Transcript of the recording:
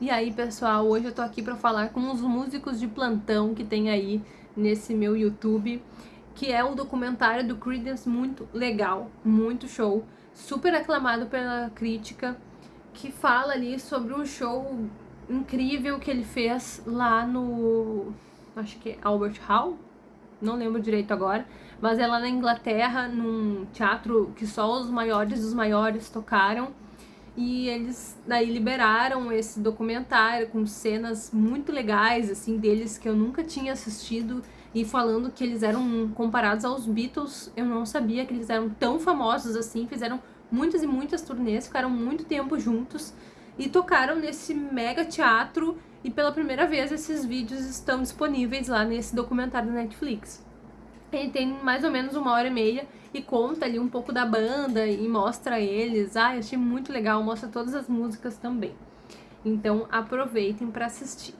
E aí, pessoal, hoje eu tô aqui pra falar com os músicos de plantão que tem aí nesse meu YouTube, que é um documentário do Creedence muito legal, muito show, super aclamado pela crítica, que fala ali sobre um show incrível que ele fez lá no, acho que é Albert Hall, não lembro direito agora, mas é lá na Inglaterra, num teatro que só os maiores dos maiores tocaram, e eles daí liberaram esse documentário com cenas muito legais, assim, deles que eu nunca tinha assistido e falando que eles eram comparados aos Beatles, eu não sabia que eles eram tão famosos assim, fizeram muitas e muitas turnês, ficaram muito tempo juntos e tocaram nesse mega teatro. E pela primeira vez esses vídeos estão disponíveis lá nesse documentário da Netflix. Ele tem mais ou menos uma hora e meia e conta ali um pouco da banda e mostra eles. Ah, eu achei muito legal, mostra todas as músicas também. Então aproveitem para assistir.